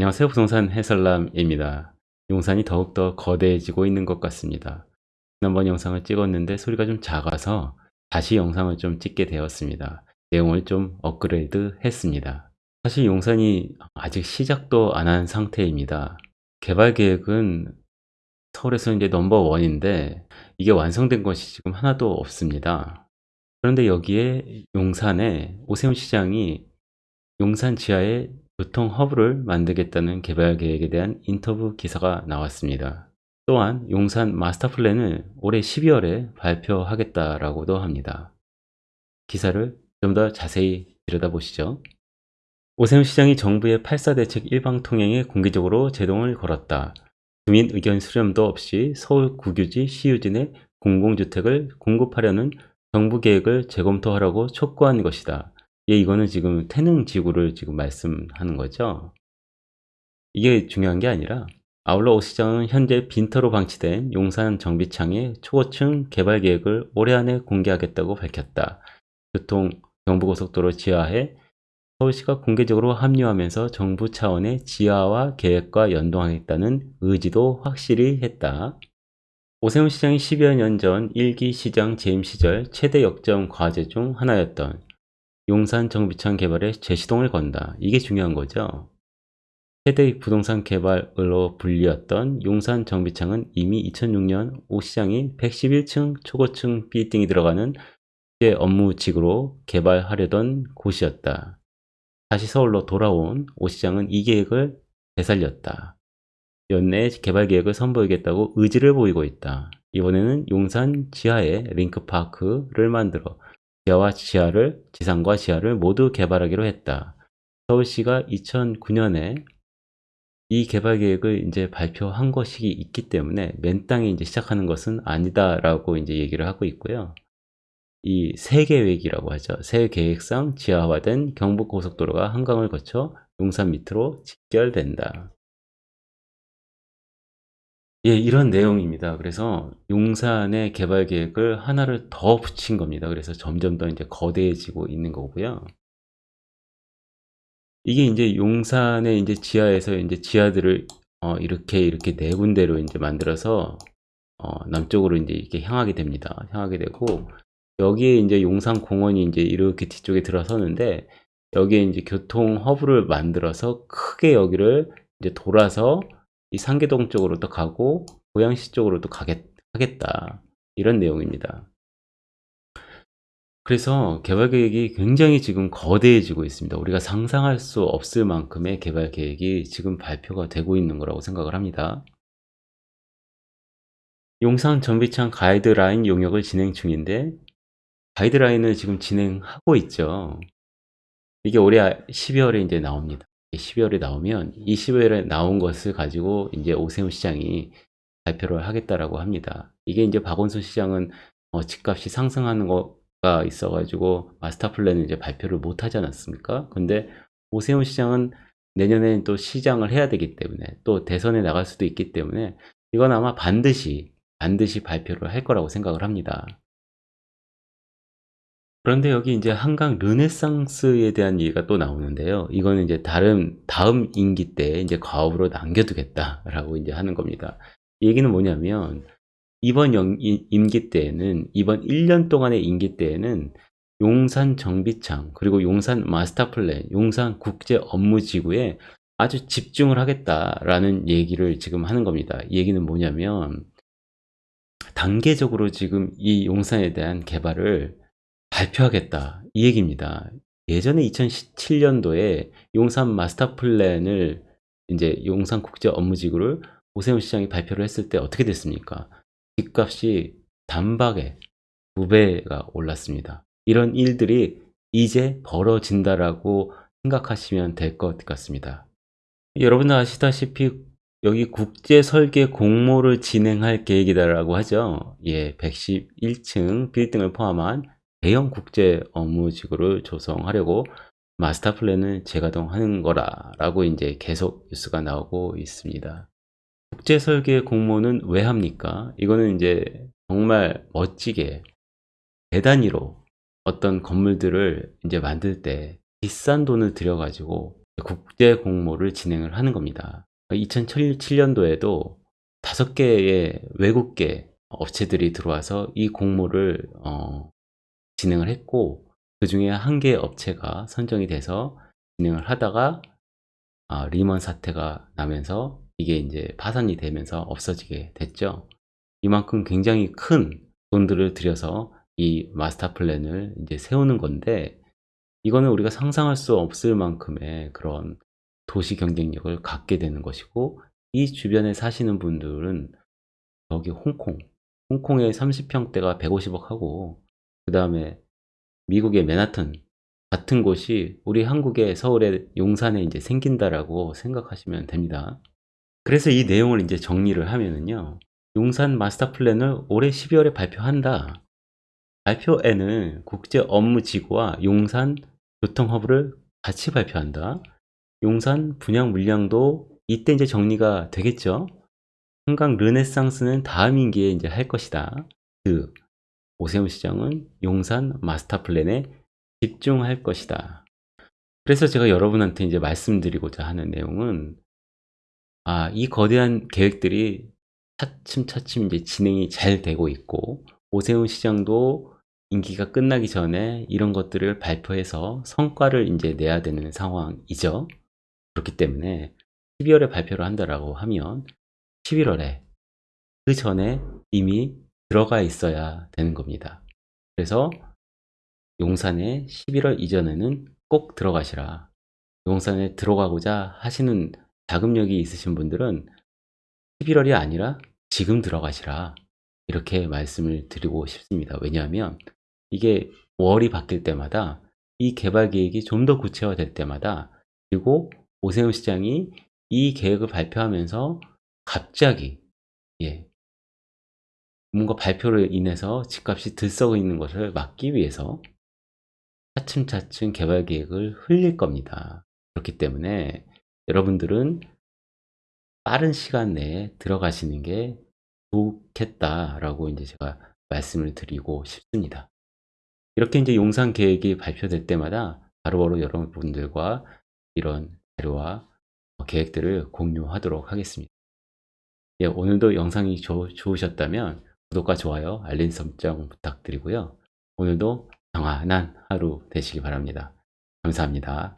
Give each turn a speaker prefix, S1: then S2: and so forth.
S1: 안녕하세요. 부동산 해설남입니다. 용산이 더욱더 거대해지고 있는 것 같습니다. 지난번 영상을 찍었는데 소리가 좀 작아서 다시 영상을 좀 찍게 되었습니다. 내용을 좀 업그레이드 했습니다. 사실 용산이 아직 시작도 안 한 상태입니다. 개발 계획은 서울에서 이제 넘버원인데 이게 완성된 것이 지금 하나도 없습니다. 그런데 여기에 용산에 오세훈 시장이 용산 지하에 교통 허브를 만들겠다는 개발 계획에 대한 인터뷰 기사가 나왔습니다. 또한 용산 마스터 플랜을 올해 12월에 발표하겠다라고도 합니다. 기사를 좀 더 자세히 들여다보시죠. 오세훈 시장이 정부의 8사 대책 일방 통행에 공개적으로 제동을 걸었다. 주민 의견 수렴도 없이 서울 국유지 시유지 내 공공주택을 공급하려는 정부 계획을 재검토하라고 촉구한 것이다. 예, 이거는 지금 태능 지구를 지금 말씀하는 거죠. 이게 중요한 게 아니라 아울러 오 시장은 현재 빈터로 방치된 용산 정비창의 초고층 개발 계획을 올해 안에 공개하겠다고 밝혔다. 교통 경부고속도로 지하에 서울시가 공개적으로 합류하면서 정부 차원의 지하화 계획과 연동하겠다는 의지도 확실히 했다. 오세훈 시장이 10여 년 전 1기 시장 재임 시절 최대 역점 과제 중 하나였던 용산 정비창 개발에 재시동을 건다. 이게 중요한 거죠. 최대 부동산 개발로 불리웠던 용산 정비창은 이미 2006년 오 시장이 111층 초고층 빌딩이 들어가는 국제 업무직으로 개발하려던 곳이었다. 다시 서울로 돌아온 오 시장은 이 계획을 되살렸다. 연내 개발 계획을 선보이겠다고 의지를 보이고 있다. 이번에는 용산 지하에 링크파크를 만들어 지하와 지하를 지상과 지하를 모두 개발하기로 했다. 서울시가 2009년에 이 개발 계획을 이제 발표한 것이 있기 때문에 맨 땅에 이제 시작하는 것은 아니다라고 이제 얘기를 하고 있고요. 이 세계획이라고 하죠. 새 계획상 지하화된 경부고속도로가 한강을 거쳐 용산 밑으로 직결된다. 예, 이런 내용입니다. 그래서 용산의 개발 계획을 하나를 더 붙인 겁니다. 그래서 점점 더 이제 거대해지고 있는 거고요. 이게 이제 용산의 이제 지하에서 이제 지하들을 어, 이렇게 이렇게 네 군데로 이제 만들어서 어, 남쪽으로 이제 이렇게 향하게 됩니다. 향하게 되고 여기에 이제 용산 공원이 이제 이렇게 뒤쪽에 들어서는데 여기에 이제 교통 허브를 만들어서 크게 여기를 이제 돌아서 이 상계동 쪽으로 또 가고 고양시 쪽으로 또 가겠, 하겠다 이런 내용입니다. 그래서 개발 계획이 굉장히 지금 거대해지고 있습니다. 우리가 상상할 수 없을 만큼의 개발 계획이 지금 발표가 되고 있는 거라고 생각을 합니다. 용산 전비창 가이드라인 용역을 진행 중인데 가이드라인을 지금 진행하고 있죠. 이게 올해 12월에 이제 나옵니다. 12월에 나오면 이 12월에 나온 것을 가지고 이제 오세훈 시장이 발표를 하겠다라고 합니다. 이게 이제 박원순 시장은 어, 집값이 상승하는 거가 있어가지고 마스터 플랜을 이제 발표를 못 하지 않았습니까? 근데 오세훈 시장은 내년에는 또 시장을 해야 되기 때문에 또 대선에 나갈 수도 있기 때문에 이건 아마 반드시 반드시 발표를 할 거라고 생각을 합니다. 그런데 여기 이제 한강 르네상스에 대한 얘기가 또 나오는데요. 이거는 이제 다른 다음 임기 때 이제 과업으로 남겨두겠다라고 이제 하는 겁니다. 이 얘기는 뭐냐면 이번 영, 임기 때에는 이번 1년 동안의 임기 때에는 용산 정비창 그리고 용산 마스터플랜, 용산 국제 업무 지구에 아주 집중을 하겠다라는 얘기를 지금 하는 겁니다. 이 얘기는 뭐냐면 단계적으로 지금 이 용산에 대한 개발을 발표하겠다 이 얘기입니다. 예전에 2017년도에 용산 마스터 플랜을 이제 용산 국제 업무지구를 오세훈 시장이 발표를 했을 때 어떻게 됐습니까? 집값이 단박에 두 배가 올랐습니다. 이런 일들이 이제 벌어진다라고 생각하시면 될 것 같습니다. 여러분 아시다시피 여기 국제 설계 공모를 진행할 계획이다라고 하죠. 예, 111층 빌딩을 포함한 대형 국제 업무지구를 조성하려고 마스터 플랜을 재가동하는 거라 라고 이제 계속 뉴스가 나오고 있습니다. 국제 설계 공모는 왜 합니까? 이거는 이제 정말 멋지게 대단위로 어떤 건물들을 이제 만들 때 비싼 돈을 들여가지고 국제 공모를 진행을 하는 겁니다. 2007년도에도 다섯 개의 외국계 업체들이 들어와서 이 공모를 어, 진행을 했고 그 중에 한 개의 업체가 선정이 돼서 진행을 하다가 아, 리먼 사태가 나면서 이게 이제 파산이 되면서 없어지게 됐죠. 이만큼 굉장히 큰 돈들을 들여서 이 마스터 플랜을 이제 세우는 건데 이거는 우리가 상상할 수 없을 만큼의 그런 도시 경쟁력을 갖게 되는 것이고 이 주변에 사시는 분들은 여기 홍콩 홍콩의 30평대가 150억 하고 그 다음에 미국의 맨하튼 같은 곳이 우리 한국의 서울의 용산에 이제 생긴다라고 생각하시면 됩니다. 그래서 이 내용을 이제 정리를 하면은요. 용산 마스터 플랜을 올해 12월에 발표한다. 발표에는 국제 업무 지구와 용산 교통 허브를 같이 발표한다. 용산 분양 물량도 이때 이제 정리가 되겠죠. 한강 르네상스는 다음 임기에 이제 할 것이다. 그 오세훈 시장은 용산 마스터 플랜에 집중할 것이다. 그래서 제가 여러분한테 이제 말씀드리고자 하는 내용은 아, 이 거대한 계획들이 차츰차츰 이제 진행이 잘 되고 있고 오세훈 시장도 임기가 끝나기 전에 이런 것들을 발표해서 성과를 이제 내야 되는 상황이죠. 그렇기 때문에 12월에 발표를 한다라고 하면 11월에 그 전에 이미 들어가 있어야 되는 겁니다. 그래서 용산에 11월 이전에는 꼭 들어가시라. 용산에 들어가고자 하시는 자금력이 있으신 분들은 11월이 아니라 지금 들어가시라. 이렇게 말씀을 드리고 싶습니다. 왜냐하면 이게 월이 바뀔 때마다 이 개발 계획이 좀 더 구체화될 때마다 그리고 오세훈 시장이 이 계획을 발표하면서 갑자기 예 뭔가 발표를 인해서 집값이 들썩어 있는 것을 막기 위해서 차츰차츰 개발 계획을 흘릴 겁니다. 그렇기 때문에 여러분들은 빠른 시간 내에 들어가시는 게 좋겠다라고 이제 제가 말씀을 드리고 싶습니다. 이렇게 이제 용산 계획이 발표될 때마다 바로바로 여러분들과 이런 자료와 계획들을 공유하도록 하겠습니다. 예, 오늘도 영상이 조, 좋으셨다면 구독과 좋아요, 알림 설정 부탁드리고요. 오늘도 평안한 하루 되시기 바랍니다. 감사합니다.